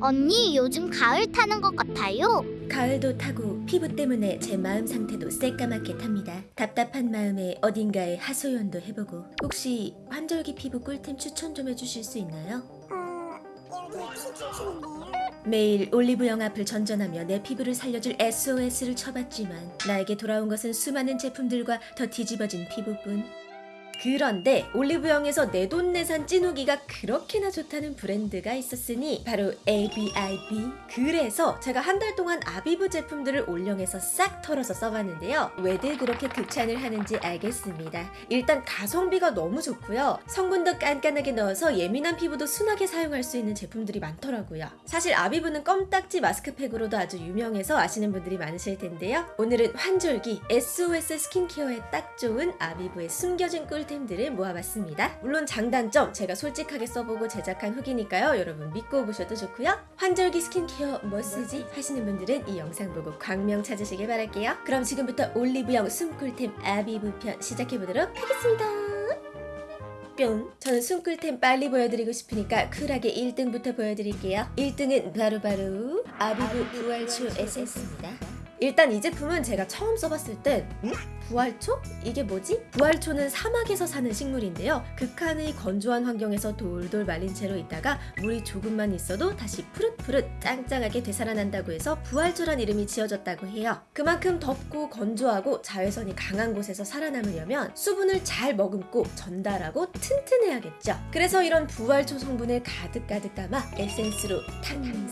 언니 요즘 가을 타는 것 같아요. 가을도 타고 피부 때문에 제 마음 상태도 새까맣게 탑니다. 답답한 마음에 어딘가에 하소연도 해보고 혹시 환절기 피부 꿀템 추천 좀 해주실 수 있나요? 매일 올리브영 앞을 전전하며 내 피부를 살려줄 SOS를 쳐봤지만 나에게 돌아온 것은 수많은 제품들과 더 뒤집어진 피부뿐. 그런데 올리브영에서 내돈내산 찐후기가 그렇게나 좋다는 브랜드가 있었으니 바로 ABIB 그래서 제가 한 달 동안 아비브 제품들을 올영에서 싹 털어서 써봤는데요. 왜들 그렇게 극찬을 하는지 알겠습니다. 일단 가성비가 너무 좋고요. 성분도 깐깐하게 넣어서 예민한 피부도 순하게 사용할 수 있는 제품들이 많더라고요. 사실 아비브는 껌딱지 마스크팩으로도 아주 유명해서 아시는 분들이 많으실 텐데요. 오늘은 환절기 SOS 스킨케어에 딱 좋은 아비브의 숨겨진 꿀 템들을 모아봤습니다. 물론 장단점 제가 솔직하게 써보고 제작한 후기니까요. 여러분 믿고 보셔도 좋고요. 환절기 스킨케어 뭐 쓰지? 하시는 분들은 이 영상 보고 광명 찾으시길 바랄게요. 그럼 지금부터 올리브영 숨꿀템 아비브 편 시작해보도록 하겠습니다. 뿅! 저는 숨꿀템 빨리 보여드리고 싶으니까 쿨하게 1등부터 보여드릴게요. 1등은 바로바로 아비브 부활초 에센스입니다. 일단 이 제품은 제가 처음 써봤을 땐 부활초? 이게 뭐지? 부활초는 사막에서 사는 식물인데요. 극한의 건조한 환경에서 돌돌 말린 채로 있다가 물이 조금만 있어도 다시 푸릇푸릇 짱짱하게 되살아난다고 해서 부활초란 이름이 지어졌다고 해요. 그만큼 덥고 건조하고 자외선이 강한 곳에서 살아남으려면 수분을 잘 머금고 전달하고 튼튼해야겠죠. 그래서 이런 부활초 성분을 가득가득 담아 에센스로 탄생.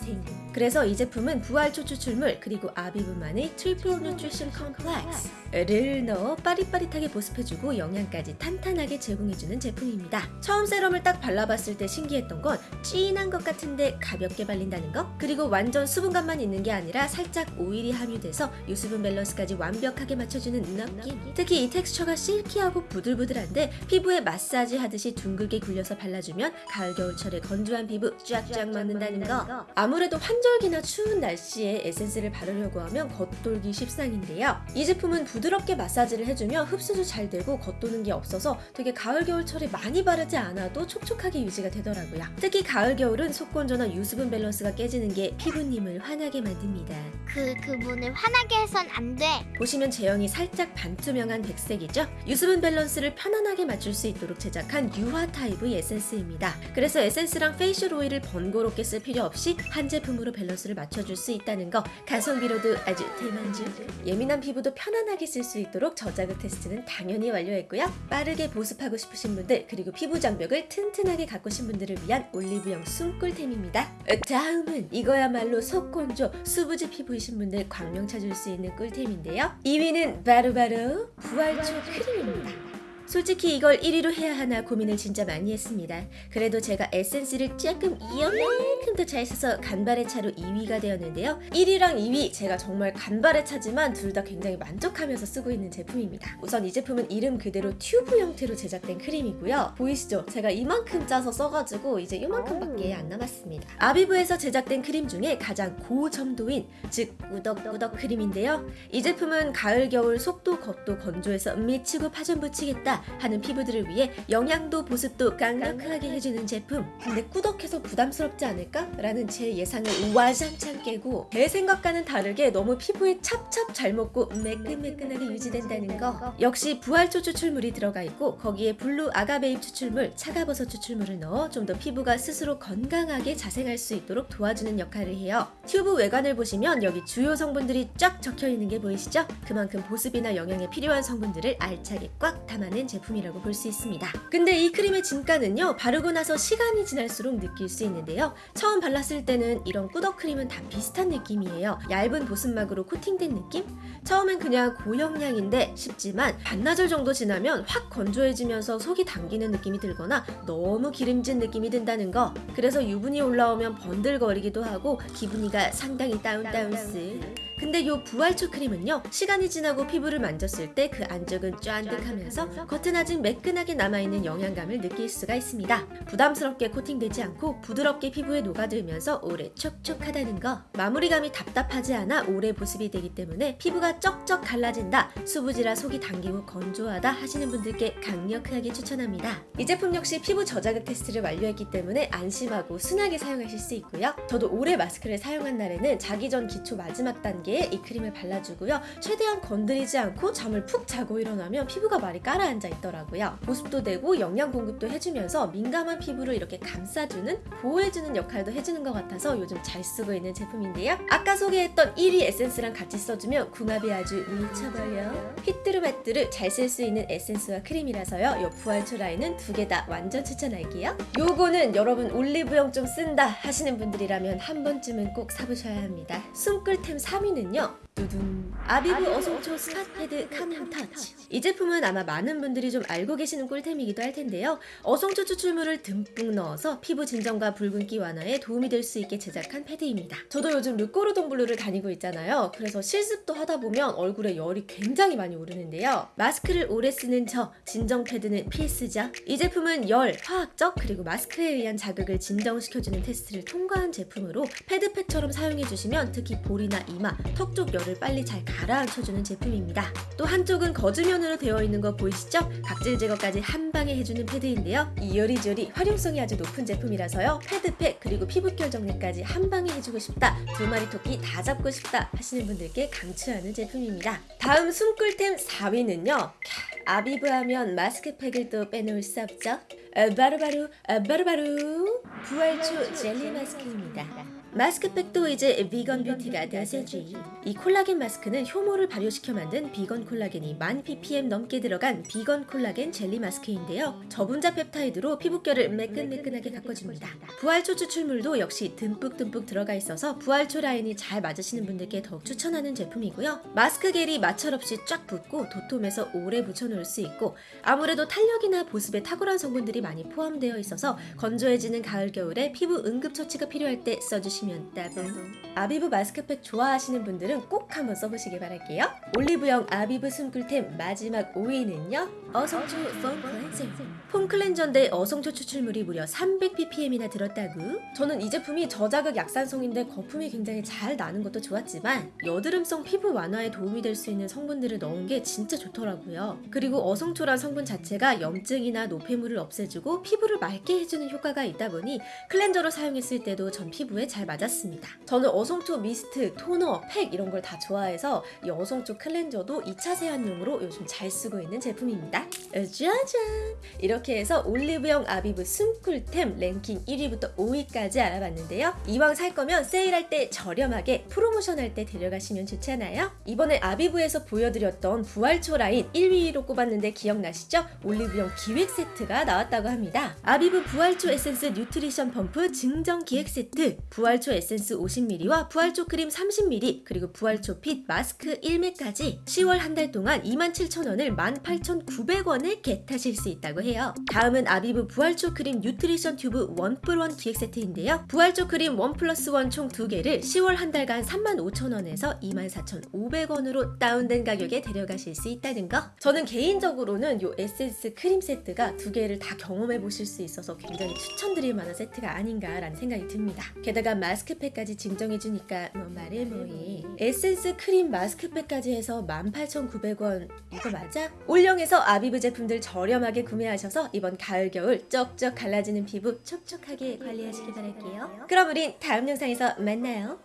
그래서 이 제품은 부활초 추출물 그리고 아비브만의 triple nutrition complex를 넣어 빠릿빠릿하게 보습해주고 영양까지 탄탄하게 제공해주는 제품입니다. 처음 세럼을 딱 발라봤을 때 신기했던 건 진한 것 같은데 가볍게 발린다는 거? 그리고 완전 수분감만 있는 게 아니라 살짝 오일이 함유돼서 유수분 밸런스까지 완벽하게 맞춰주는 느낌 특히 이 텍스처가 silky하고 부들부들한데 피부에 마사지 하듯이 둥글게 굴려서 발라주면 가을 겨울철에 건조한 피부 쫙쫙 먹는다는 거. 아무래도 환절기나 추운 날씨에 에센스를 바르려고 하면 겉돌기 십상인데요. 이 제품은 부드럽게 마사지 를 해주며 흡수도 잘 되고 겉도는 게 없어서 되게 가을 겨울철에 많이 바르지 않아도 촉촉하게 유지가 되더라고요 특히 가을 겨울은 속건조나 유수분 밸런스가 깨지는 게 피부님을 화나게 만듭니다 그 그분을 화나게 해선 안 돼. 보시면 제형이 살짝 반투명한 백색이죠? 유수분 밸런스를 편안하게 맞출 수 있도록 제작한 유화 타입의 에센스입니다. 그래서 에센스랑 facial 오일을 번거롭게 쓸 필요 없이 한 제품으로 밸런스를 맞춰줄 수 있다는 거 가성비로도 아주 대만족 예민한 피부도 편안하게 쓸 수 있도록 저자극 테스트는 당연히 완료했고요. 빠르게 보습하고 싶으신 분들 그리고 피부 장벽을 튼튼하게 가꾸신 분들을 위한 올리브영 숨꿀템입니다. 다음은 이거야말로 속건조 수부지 피부이신 분들 광명 찾을 수 있는 꿀템인데요. 2위는 바로바로 부활초 크림입니다. 솔직히 이걸 1위로 해야 하나 고민을 진짜 많이 했습니다. 그래도 제가 에센스를 조금 이만큼 더 잘 써서 간발의 차로 2위가 되었는데요. 1위랑 2위 제가 정말 간발의 차지만 둘 다 굉장히 만족하면서 쓰고 있는 제품입니다. 우선 이 제품은 이름 그대로 튜브 형태로 제작된 크림이고요. 보이시죠? 제가 이만큼 짜서 써가지고 이제 이만큼밖에 안 남았습니다. 아비브에서 제작된 크림 중에 가장 고점도인 즉 꾸덕꾸덕 크림인데요. 이 제품은 가을 겨울 속도 겉도 건조해서 미치고 파전 붙이겠다 하는 피부들을 위해 영양도 보습도 강력하게 해주는 제품 근데 꾸덕해서 부담스럽지 않을까? 라는 제 예상을 와장창 깨고 제 생각과는 다르게 너무 피부에 찹찹 잘 먹고 매끈매끈하게 유지된다는 거 역시 부활초 추출물이 들어가 있고 거기에 블루 아가베잎 추출물, 차가버섯 추출물을 넣어 좀 더 피부가 스스로 건강하게 자생할 수 있도록 도와주는 역할을 해요 튜브 외관을 보시면 여기 주요 성분들이 쫙 적혀 있는 게 보이시죠? 그만큼 보습이나 영양에 필요한 성분들을 알차게 꽉 담아낸 제품이라고 볼 수 있습니다. 근데 이 크림의 진가는요 바르고 나서 시간이 지날수록 느낄 수 있는데요 처음 발랐을 때는 이런 꾸덕 크림은 다 비슷한 느낌이에요 얇은 보습막으로 코팅된 느낌? 처음엔 그냥 고영양인 듯 싶지만 반나절 정도 지나면 확 건조해지면서 속이 당기는 느낌이 들거나 너무 기름진 느낌이 든다는 거 그래서 유분이 올라오면 번들거리기도 하고 기분이가 상당히 down down스 근데 요 부활초 크림은요 시간이 지나고 피부를 만졌을 때 그 안쪽은 쫀득하면서 겉은 아직 매끈하게 남아있는 영양감을 느낄 수가 있습니다. 부담스럽게 코팅되지 않고 부드럽게 피부에 녹아들면서 오래 촉촉하다는 거. 마무리감이 답답하지 않아 오래 보습이 되기 때문에 피부가 쩍쩍 갈라진다, 수부지라 속이 당기고 건조하다 하시는 분들께 강력하게 추천합니다. 이 제품 역시 피부 저자극 테스트를 완료했기 때문에 안심하고 순하게 사용하실 수 있고요. 저도 오래 마스크를 사용한 날에는 자기 전 기초 마지막 단계 에 이 크림을 발라주고요. 최대한 건드리지 않고 잠을 푹 자고 일어나면 피부가 많이 가라앉아 있더라고요. 보습도 되고 영양 공급도 해주면서 민감한 피부를 이렇게 감싸주는 보호해주는 역할도 해주는 것 같아서 요즘 잘 쓰고 있는 제품인데요. 아까 소개했던 1위 에센스랑 같이 써주면 궁합이 아주 미쳐버려. 휘뚜루마뚜루 잘 쓸 수 있는 에센스와 크림이라서요. 요 부활초 라인은 두 개 다 완전 추천할게요. 요거는 여러분 올리브영 좀 쓴다 하시는 분들이라면 한 번쯤은 꼭 사보셔야 합니다. 숨꿀템 3 위는요. 두둔. 아비브 어성초 spot pad calming touch. 이 제품은 아마 많은 분들이 좀 알고 계시는 꿀템이기도 할 텐데요. 어성초 추출물을 듬뿍 넣어서 피부 진정과 붉은기 완화에 도움이 될 수 있게 제작한 패드입니다. 저도 요즘 르꼬르동 블루를 다니고 있잖아요. 그래서 실습도 하다 보면 얼굴에 열이 굉장히 많이 오르는데요. 마스크를 오래 쓰는 저 진정 패드는 필수죠. 이 제품은 열, 화학적 그리고 마스크에 의한 자극을 진정시켜주는 테스트를 통과한 제품으로 패드팩처럼 사용해주시면 특히 볼이나 이마, 턱 쪽 열을 빨리 잘 가라앉혀주는 제품입니다. 또 한쪽은 거즈면으로 되어 있는 거 보이시죠? 각질 제거까지 한 방에 해주는 패드인데요. 이 요리조리 활용성이 아주 높은 제품이라서요. 패드팩 그리고 피부결 정리까지 한 방에 해주고 싶다. 두 마리 토끼 다 잡고 싶다 하시는 분들께 강추하는 제품입니다. 다음 숨꿀템 4위는요. 아비브 하면 마스크팩을 또 빼놓을 수 없죠. 어, 바로바로 어, 바로바로 부활초 젤리 마스크입니다. 마스크팩도 이제 비건 뷰티가 대세지. 이 콜라겐 마스크는 효모를 발효시켜 만든 비건 콜라겐이 만 ppm 넘게 들어간 비건 콜라겐 젤리 마스크인데요. 저분자 펩타이드로 피부결을 매끈매끈하게 가꿔줍니다. 부활초 추출물도 역시 듬뿍듬뿍 들어가 있어서 부활초 라인이 잘 맞으시는 분들께 더욱 추천하는 제품이고요. 마스크 겔이 마찰 없이 쫙 붙고 도톰해서 오래 붙여놓을 수 있고 아무래도 탄력이나 보습에 탁월한 성분들이 많이 포함되어 있어서 건조해지는 가을 겨울에 피부 응급 처치가 필요할 때 써주시면 따봉. 아비브 마스크팩 좋아하시는 분들은 꼭 한번 써보시길 바랄게요. 올리브영 아비브 숨꿀템 마지막 5위는요. 어성초 foam cleanser. Foam cleanser인데 어성초 추출물이 무려 300ppm이나 들었다고? 저는 이 제품이 저자극 약산성인데 거품이 굉장히 잘 나는 것도 좋았지만 여드름성 피부 완화에 도움이 될 수 있는 성분들을 넣은 게 진짜 좋더라고요. 그리고 어성초란 성분 자체가 염증이나 노폐물을 없애주고 피부를 맑게 해주는 효과가 있다 보니 cleanser로 사용했을 때도 전 피부에 잘 맞았습니다. 저는 어성초 미스트, 토너, 팩 이런 걸 다 좋아해서 이 어성초 cleanser도 2차 세안용으로 요즘 잘 쓰고 있는 제품입니다. 짜잔! 이렇게 해서 올리브영 아비브 숨꿀템 랭킹 1위부터 5위까지 알아봤는데요. 이왕 살 거면 세일할 때 저렴하게 프로모션 할 때 데려가시면 좋잖아요. 이번에 아비브에서 보여드렸던 부활초 라인 1위로 꼽았는데 기억나시죠? 올리브영 기획 세트가 나왔다고 합니다. 아비브 부활초 에센스 nutrition 펌프 증정 기획 세트, 부활초 에센스 50ml와 부활초 크림 30ml, 그리고 부활초 fit 마스크 1매까지 10월 한 달 동안 27,000원을 18,900원 에 get하실 수 있다고 해요. 다음은 아비브 부활초 크림 nutrition 튜브 one plus one 기획 세트인데요. 부활초 크림 one plus one 총 2개를 10월 한 달간 35,000원에서 24,500원으로 다운된 가격에 데려가실 수 있다는 거. 저는 개인적으로는 이 에센스 크림 세트가 두 개를 다 경험해 보실 수 있어서 굉장히 추천드릴 만한 세트가 아닌가라는 생각이 듭니다. 게다가 마스크팩까지 증정해 주니까 뭐 말해 뭐해. 에센스 크림 마스크팩까지 해서 18,900원 이거 맞아? 올영에서 아비브 제품들 저렴하게 구매하셔서 이번 가을 겨울 쩍쩍 갈라지는 피부 촉촉하게 관리하시길 바랄게요. 그럼 우린 다음 영상에서 만나요.